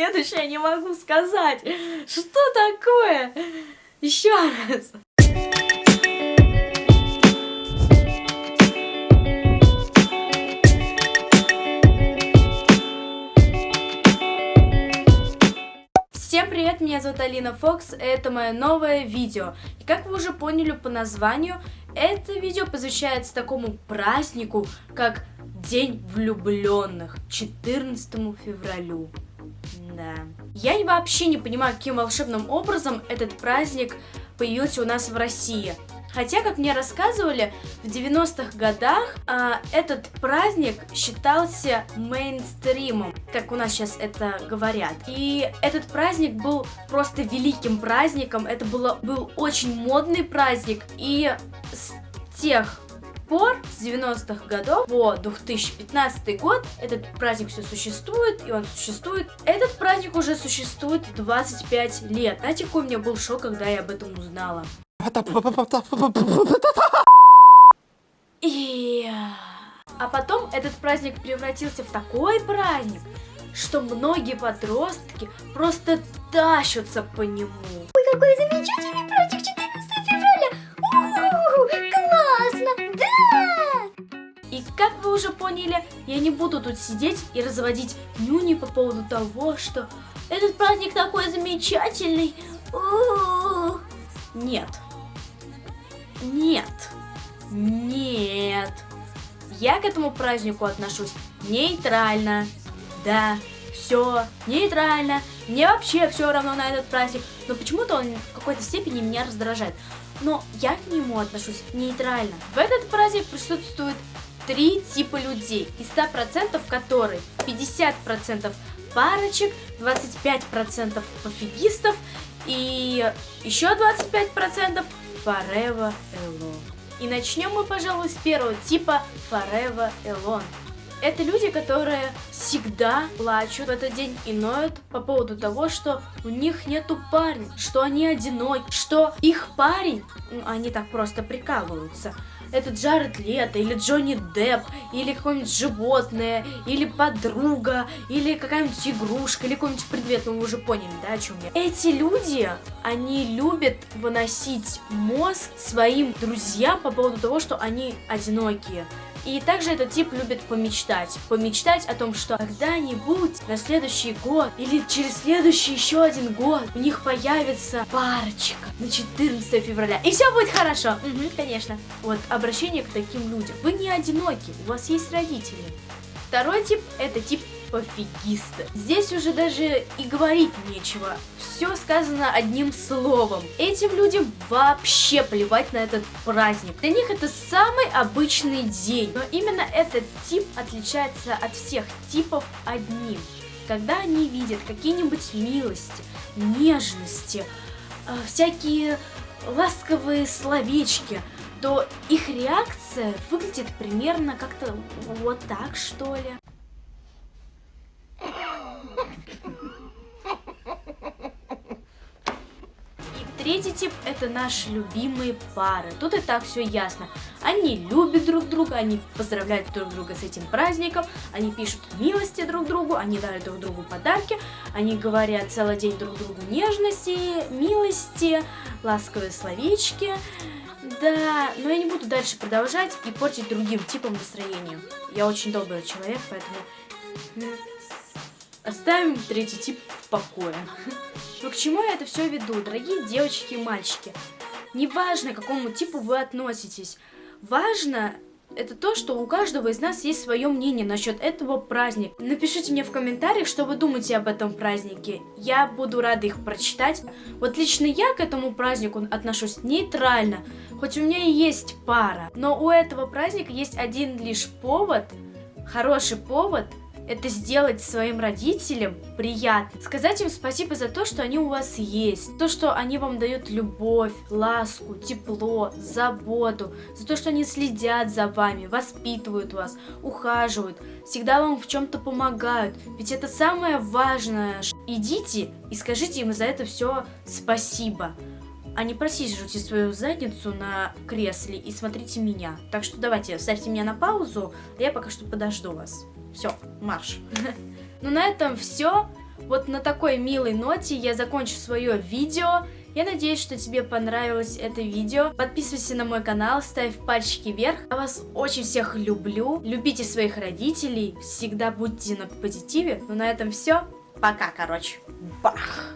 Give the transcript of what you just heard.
следующее не могу сказать. Что такое? Еще раз. Всем привет, меня зовут Алина Фокс, это мое новое видео. И как вы уже поняли по названию, это видео посвящается такому празднику, как День влюбленных, 14 февралю. Да. Я вообще не понимаю, каким волшебным образом этот праздник появился у нас в России. Хотя, как мне рассказывали, в 90-х годах а, этот праздник считался мейнстримом, как у нас сейчас это говорят. И этот праздник был просто великим праздником, это было, был очень модный праздник, и с тех пор, с 90-х годов по 2015 год, этот праздник все существует, и он существует. Этот праздник уже существует 25 лет. Знаете, какой у меня был шок, когда я об этом узнала? И... А потом этот праздник превратился в такой праздник, что многие подростки просто тащатся по нему. Ой, какой замечательный праздник 14 уже поняли, я не буду тут сидеть и разводить нюни по поводу того, что этот праздник такой замечательный. У-у-у. Нет. Нет. Нет. Я к этому празднику отношусь нейтрально. Да, все нейтрально. Мне вообще все равно на этот праздник. Но почему-то он в какой-то степени меня раздражает. Но я к нему отношусь нейтрально. В этот праздник присутствует три типа людей. Из 100% которых 50% парочек, 25% пофигистов и еще 25% Forever Alone. И начнем мы, пожалуй, с первого типа Forever Alone. Это люди, которые всегда плачут в этот день и ноют по поводу того, что у них нету парня, что они одиноки, что их парень, ну, они так просто прикалываются, это Джаред Лето, или Джонни Депп, или какое-нибудь животное, или подруга, или какая-нибудь игрушка, или какой-нибудь предмет, ну вы уже поняли, да, о чем я. Эти люди, они любят выносить мозг своим друзьям по поводу того, что они одинокие. И также этот тип любит помечтать. Помечтать о том, что когда-нибудь на следующий год или через следующий еще один год у них появится парочка на 14 февраля. И все будет хорошо. Угу, конечно. Вот обращение к таким людям. Вы не одиноки, у вас есть родители. Второй тип это тип пофигисты. Здесь уже даже и говорить нечего. Все сказано одним словом. Этим людям вообще плевать на этот праздник. Для них это самый обычный день. Но именно этот тип отличается от всех типов одним. Когда они видят какие-нибудь милости, нежности, э, всякие ласковые словечки, то их реакция выглядит примерно как-то вот так, что ли. Третий тип это наши любимые пары. Тут и так все ясно. Они любят друг друга, они поздравляют друг друга с этим праздником, они пишут милости друг другу, они дарят друг другу подарки, они говорят целый день друг другу нежности, милости, ласковые словечки. Да, но я не буду дальше продолжать и портить другим типам настроение. Я очень добрый человек, поэтому оставим третий тип в покое. Но к чему я это все веду, дорогие девочки и мальчики? Неважно, к какому типу вы относитесь. Важно это то, что у каждого из нас есть свое мнение насчет этого праздника. Напишите мне в комментариях, что вы думаете об этом празднике. Я буду рада их прочитать. Вот лично я к этому празднику отношусь нейтрально, хоть у меня и есть пара. Но у этого праздника есть один лишь повод, хороший повод – это сделать своим родителям приятно. Сказать им спасибо за то, что они у вас есть. То, что они вам дают любовь, ласку, тепло, заботу. За то, что они следят за вами, воспитывают вас, ухаживают, всегда вам в чем-то помогают. Ведь это самое важное. Идите и скажите им за это все спасибо а не просиживайте свою задницу на кресле и смотрите меня. Так что давайте, ставьте меня на паузу, а я пока что подожду вас. Все, марш. Ну на этом все. Вот на такой милой ноте я закончу свое видео. Я надеюсь, что тебе понравилось это видео. Подписывайся на мой канал, ставь пальчики вверх. Я вас очень всех люблю. Любите своих родителей. Всегда будьте на позитиве. Ну на этом все. Пока, короче. Бах!